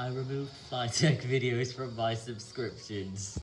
I removed FlyTech videos from my subscriptions.